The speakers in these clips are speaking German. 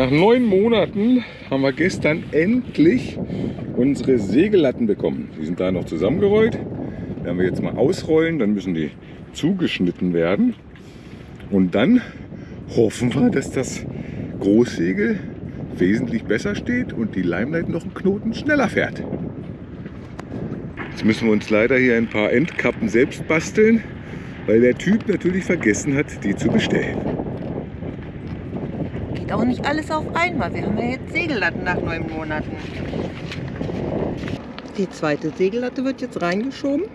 Nach neun Monaten haben wir gestern endlich unsere Segellatten bekommen. Die sind da noch zusammengerollt. Werden wir jetzt mal ausrollen, dann müssen die zugeschnitten werden. Und dann hoffen wir, dass das Großsegel wesentlich besser steht und die Leimleit noch einen Knoten schneller fährt. Jetzt müssen wir uns leider hier ein paar Endkappen selbst basteln, weil der Typ natürlich vergessen hat, die zu bestellen. Geht auch nicht alles auf einmal. Wir haben ja jetzt Segellatten nach neun Monaten. Die zweite Segellatte wird jetzt reingeschoben.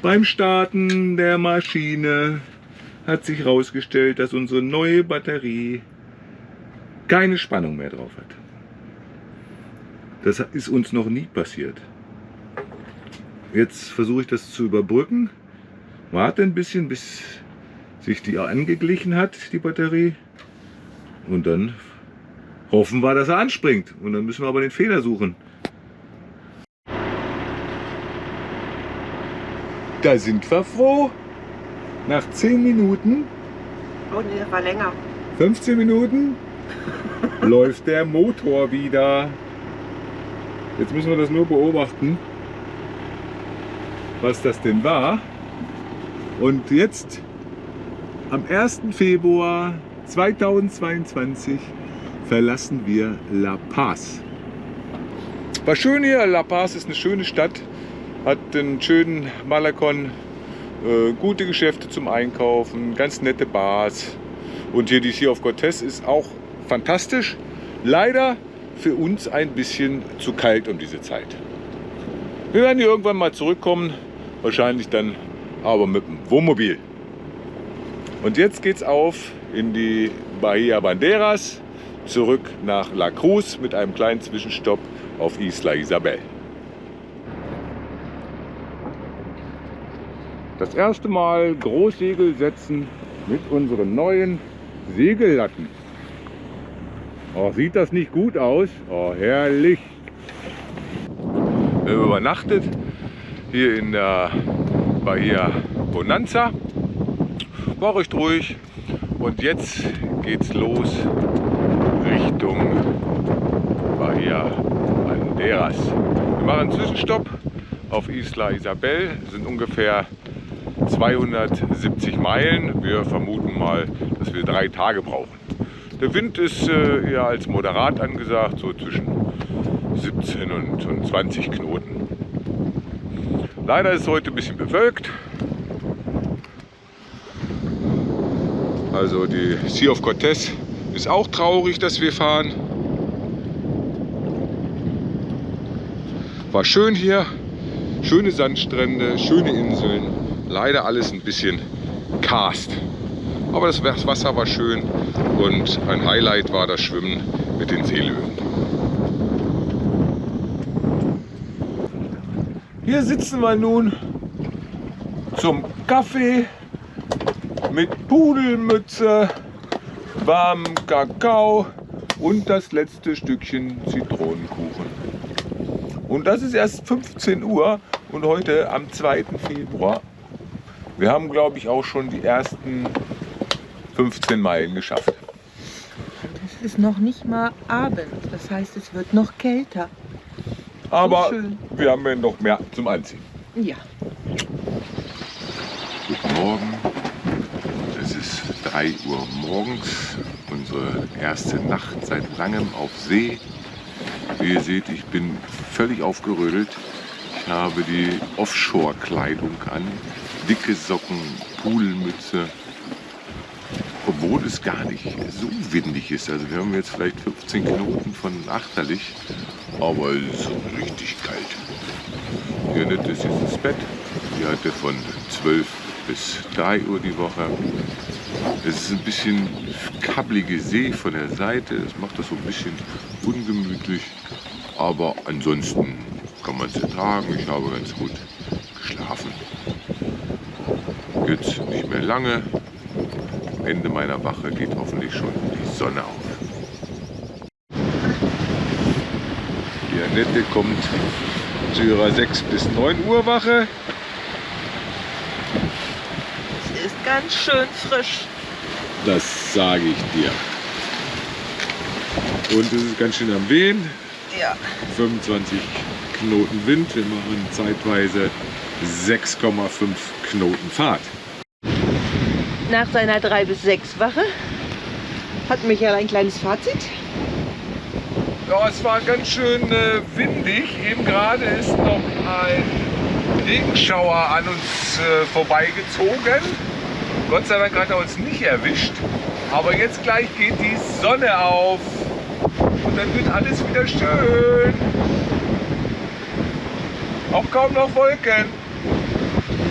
Beim Starten der Maschine hat sich herausgestellt, dass unsere neue Batterie keine Spannung mehr drauf hat. Das ist uns noch nie passiert. Jetzt versuche ich das zu überbrücken. Warte ein bisschen, bis sich die angeglichen hat, die Batterie. Und dann hoffen wir, dass er anspringt. Und dann müssen wir aber den Fehler suchen. Da sind wir froh. Nach 10 Minuten, Oh nee, das war länger. 15 Minuten läuft der Motor wieder. Jetzt müssen wir das nur beobachten, was das denn war. Und jetzt am 1. Februar 2022 verlassen wir La Paz. War schön hier. La Paz ist eine schöne Stadt, hat einen schönen Malakon, äh, gute Geschäfte zum Einkaufen, ganz nette Bars. Und hier die Sea of Cortez ist auch fantastisch. Leider für uns ein bisschen zu kalt um diese Zeit. Wir werden hier irgendwann mal zurückkommen, wahrscheinlich dann aber mit dem Wohnmobil. Und jetzt geht's auf in die Bahia Banderas, zurück nach La Cruz mit einem kleinen Zwischenstopp auf Isla Isabel. Das erste Mal Großsegel setzen mit unseren neuen Segellatten. Oh, sieht das nicht gut aus? Oh, herrlich. Wir haben übernachtet hier in der Bahia Bonanza. War recht ruhig. Und jetzt geht's los Richtung Bahia Banderas. Wir machen einen Zwischenstopp auf Isla Isabel. Das sind ungefähr 270 Meilen. Wir vermuten mal, dass wir drei Tage brauchen. Der Wind ist äh, eher als moderat angesagt, so zwischen 17 und, und 20 Knoten. Leider ist es heute ein bisschen bewölkt. Also die Sea of Cortez ist auch traurig, dass wir fahren. War schön hier, schöne Sandstrände, schöne Inseln. Leider alles ein bisschen karst. Aber das Wasser war schön und ein Highlight war das Schwimmen mit den Seelöwen. Hier sitzen wir nun zum Kaffee mit Pudelmütze, warmem Kakao und das letzte Stückchen Zitronenkuchen. Und das ist erst 15 Uhr und heute am 2. Februar. Wir haben, glaube ich, auch schon die ersten 15 Meilen geschafft. Es ist noch nicht mal Abend. Das heißt, es wird noch kälter. Aber wir haben ja noch mehr zum Anziehen. Ja. Guten Morgen. Es ist 3 Uhr morgens. Unsere erste Nacht seit langem auf See. Wie ihr seht, ich bin völlig aufgerödelt. Ich habe die Offshore-Kleidung an. Dicke Socken, Pudelmütze. Obwohl es gar nicht so windig ist. Also wir haben jetzt vielleicht 15 Knoten von Achterlich, aber es ist richtig kalt. Die Annette ist jetzt ins Bett. Die hatte von 12 bis 3 Uhr die Woche. Es ist ein bisschen kabbelige See von der Seite. Das macht das so ein bisschen ungemütlich. Aber ansonsten kann man es ertragen. Ich habe ganz gut geschlafen. Jetzt nicht mehr lange. Am Ende meiner Wache geht hoffentlich schon die Sonne auf. Die Annette kommt zu ihrer 6 bis 9 Uhr Wache. Es ist ganz schön frisch. Das sage ich dir. Und es ist ganz schön am Wehen. Ja. 25 Knoten Wind. Wir machen zeitweise 6,5 Knoten Fahrt. Nach seiner 3 bis 6 Wache hat Michael ein kleines Fazit. Ja, es war ganz schön äh, windig. Eben gerade ist noch ein Regenschauer an uns äh, vorbeigezogen. Gott sei Dank hat er uns nicht erwischt. Aber jetzt gleich geht die Sonne auf. Und dann wird alles wieder schön. Auch kaum noch Wolken.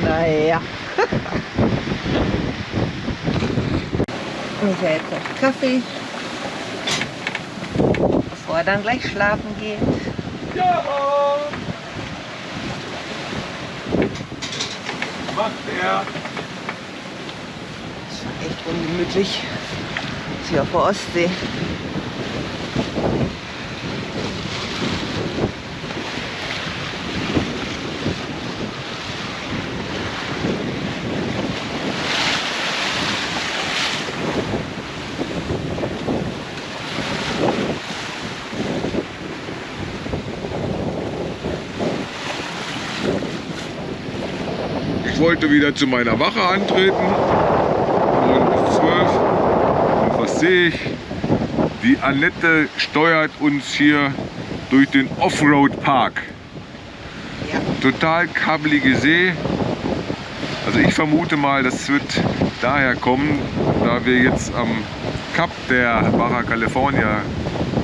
Naja. Michael kocht Kaffee, bevor er dann gleich schlafen geht. Ja! Macht er. Ist schon echt ungemütlich. Ist hier auf der Ostsee. Ich wollte wieder zu meiner Wache antreten. 9 bis 12. Und was sehe ich? Die Annette steuert uns hier durch den Offroad-Park. Ja. Total kabbelige See. Also ich vermute mal, das wird daher kommen, da wir jetzt am Kap der Baja California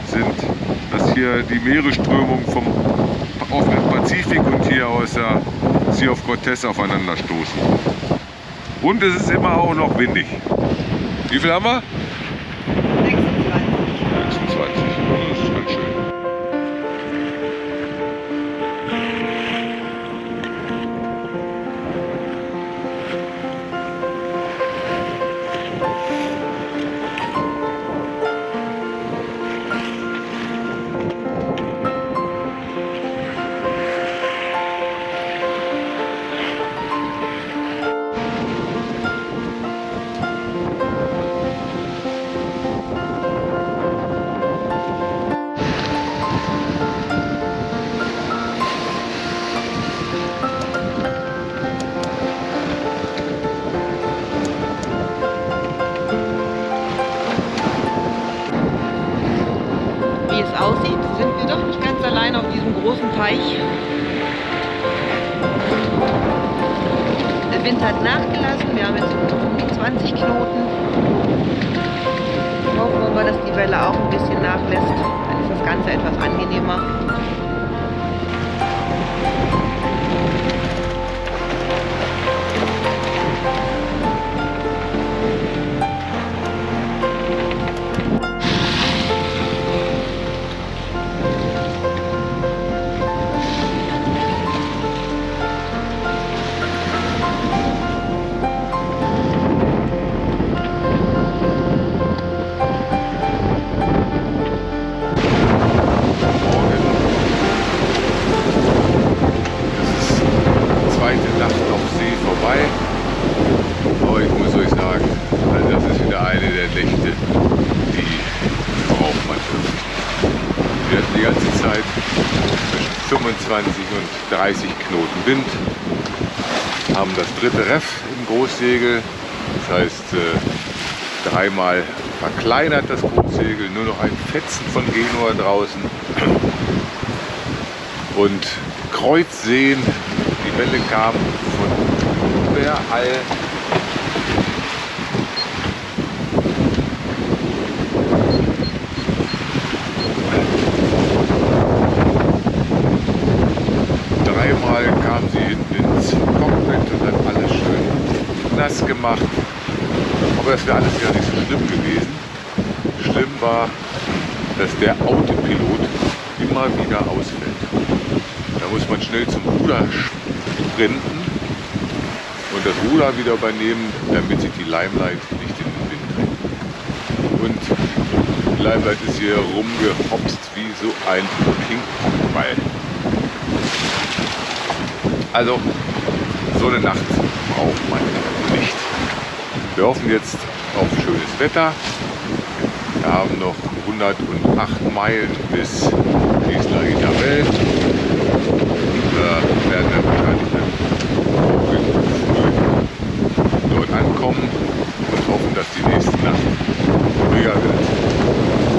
sind, dass hier die Meeresströmung vom offenen Pazifik und hier aus der Sea of Cortez aufeinander stoßen. Und es ist immer auch noch windig. Wie viel haben wir? Hat nachgelassen, wir haben jetzt um die 20 Knoten. Hoffen wir dass die Welle auch ein bisschen nachlässt. Dann ist das Ganze etwas angenehmer. 30 Knoten Wind, haben das dritte Reff im Großsegel, das heißt äh, dreimal verkleinert das Großsegel, nur noch ein Fetzen von Genua draußen. Und Kreuzseen, die Welle kam von überall sie hinten ins Cockpit und hat alles schön nass gemacht. Aber das wäre alles ja nicht so schlimm gewesen. Schlimm war, dass der Autopilot immer wieder ausfällt. Da muss man schnell zum Ruder sprinten und das Ruder wieder übernehmen, damit sich die Limelight nicht in den Wind dreht. Und die Limelight ist hier rumgehopst wie so ein Ping-Pong-Ball. Also, so eine Nacht braucht man nicht. Wir hoffen jetzt auf schönes Wetter. Wir haben noch 108 Meilen bis Isla Isabel. Da werden wir wahrscheinlich dann früh dort ankommen und hoffen, dass die nächste Nacht ruhiger wird.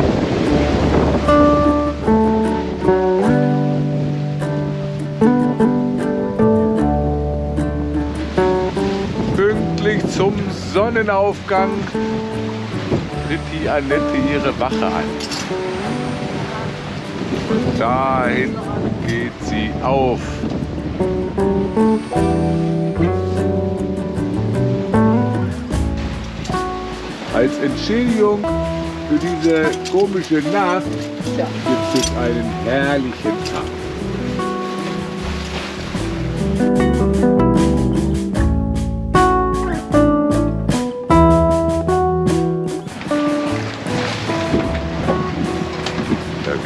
Sonnenaufgang tritt die Annette ihre Wache an. Und da hinten geht sie auf. Als Entschädigung für diese komische Nacht gibt es einen herrlichen Tag.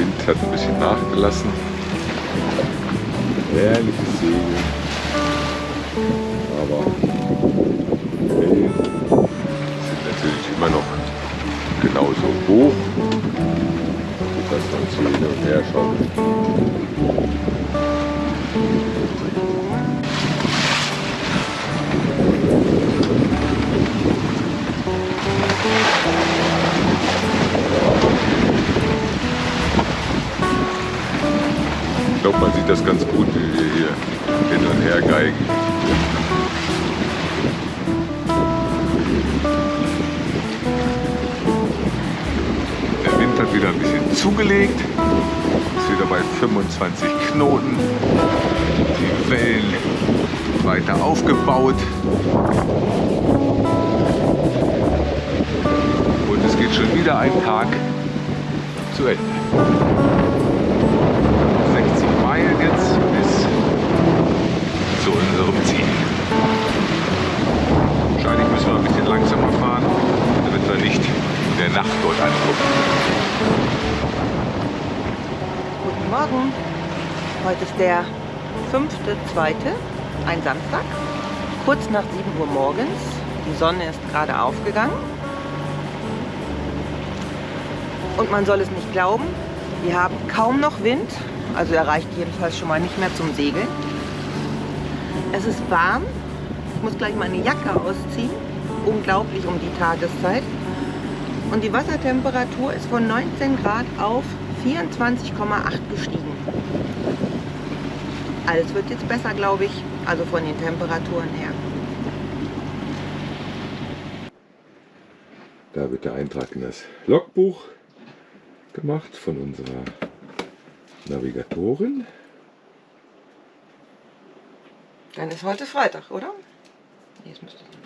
Wind hat ein bisschen nachgelassen. Herrliches Segeln. Aber Wellen sind natürlich immer noch genauso hoch, sodass man so hin und her schaut. Ich man sieht das ganz gut, wie wir hier hin und her geigen. Der Wind hat wieder ein bisschen zugelegt. Ist wieder bei 25 Knoten. Die Wellen weiter aufgebaut. Und es geht schon wieder ein Tag zu Ende. Langsamer fahren, damit wir nicht in der Nacht dort ankommen. Guten Morgen. Heute ist der 5.2., ein Samstag, kurz nach 7 Uhr morgens. Die Sonne ist gerade aufgegangen. Und man soll es nicht glauben, wir haben kaum noch Wind, also er reicht jedenfalls schon mal nicht mehr zum Segeln. Es ist warm, ich muss gleich meine Jacke ausziehen, unglaublich um die Tageszeit. Und die Wassertemperatur ist von 19 Grad auf 24,8 gestiegen. Alles wird jetzt besser, glaube ich, also von den Temperaturen her. Da wird der Eintrag in das Logbuch gemacht von unserer Navigatorin. Dann ist heute Freitag, oder? Es müsste Samstag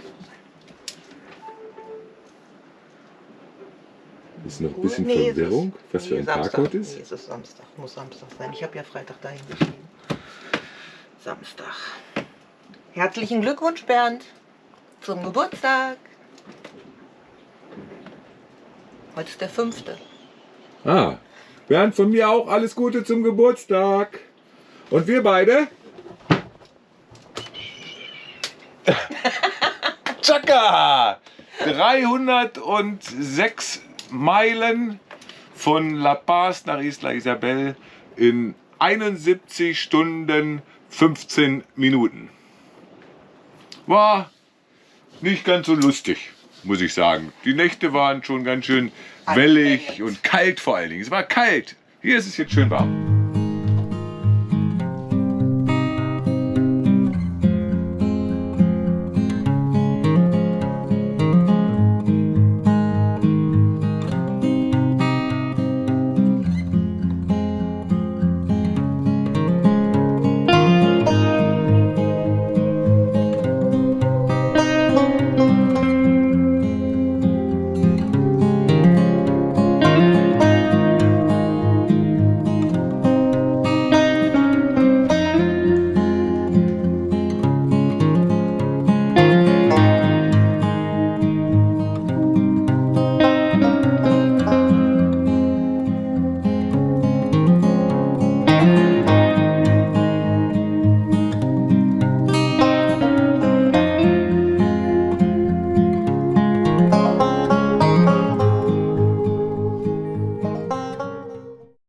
Ist noch ein bisschen Nee, es ist- Verwirrung, was für nee, ein Tag Samstag. Nee, ist. es ist Samstag, muss Samstag sein. Ich habe ja Freitag dahin geschrieben. Samstag. Herzlichen Glückwunsch, Bernd, zum Geburtstag. Heute ist der fünfte. Ah, Bernd, von mir auch alles Gute zum Geburtstag. Und wir beide? Chaka! 306 Meilen von La Paz nach Isla Isabel in 71 Stunden 15 Minuten. War nicht ganz so lustig, muss ich sagen. Die Nächte waren schon ganz schön wellig und kalt vor allen Dingen. Es war kalt. Hier ist es jetzt schön warm.